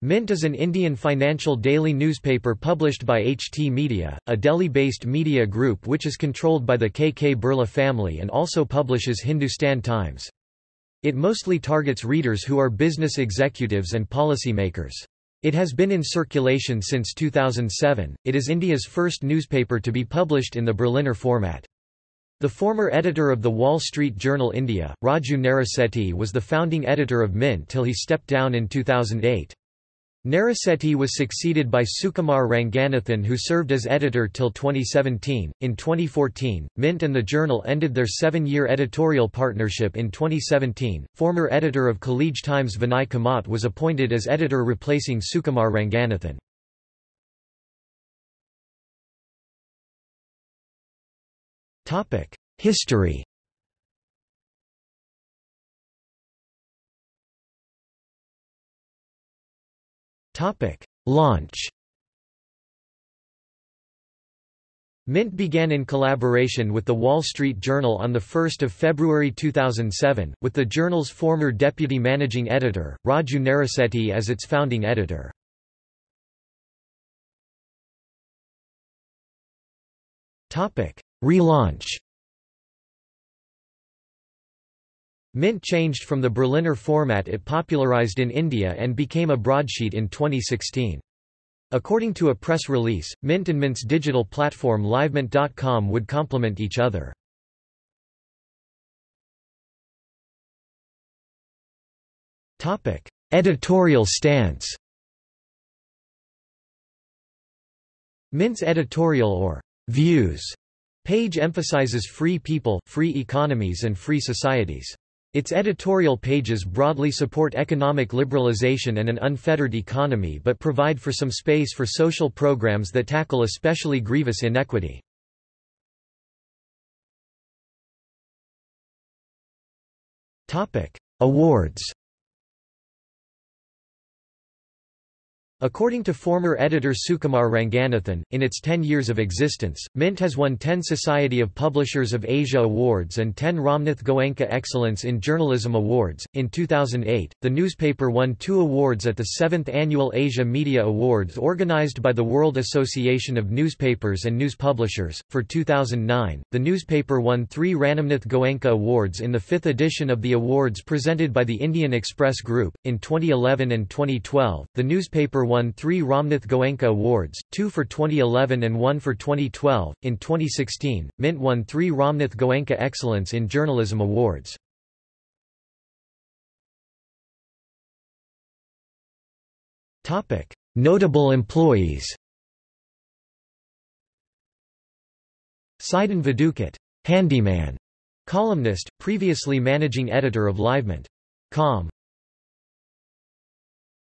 Mint is an Indian financial daily newspaper published by HT Media, a Delhi-based media group which is controlled by the KK Birla family and also publishes Hindustan Times. It mostly targets readers who are business executives and policymakers. It has been in circulation since 2007. It is India's first newspaper to be published in the Berliner format. The former editor of the Wall Street Journal India, Raju Narisetty was the founding editor of Mint till he stepped down in 2008. Narisetty was succeeded by Sukumar Ranganathan who served as editor till 2017. In 2014, Mint and the journal ended their seven-year editorial partnership in 2017. Former editor of College Times Vinay Kamat was appointed as editor replacing Sukumar Ranganathan. History Launch. Mint began in collaboration with The Wall Street Journal on 1 February 2007, with the journal's former deputy managing editor, Raju Narisetty as its founding editor. Relaunch Mint changed from the Berliner format it popularized in India and became a broadsheet in 2016. According to a press release, Mint and Mint's digital platform livemint.com would complement each other. Editorial stance Mint's editorial or views page emphasizes free people, free economies and free societies. Its editorial pages broadly support economic liberalization and an unfettered economy but provide for some space for social programs that tackle especially grievous inequity. Awards According to former editor Sukumar Ranganathan, in its 10 years of existence, Mint has won 10 Society of Publishers of Asia Awards and 10 Ramnath Goenka Excellence in Journalism Awards. In 2008, the newspaper won two awards at the 7th Annual Asia Media Awards organized by the World Association of Newspapers and News Publishers. For 2009, the newspaper won three Ramnath Goenka Awards in the fifth edition of the awards presented by the Indian Express Group. In 2011 and 2012, the newspaper won three Ramnath Goenka Awards, two for 2011 and one for 2012. In 2016, Mint won three Ramnath Goenka Excellence in Journalism Awards. Notable employees Sidin Vadukut, handyman, columnist, previously managing editor of LiveMint.com.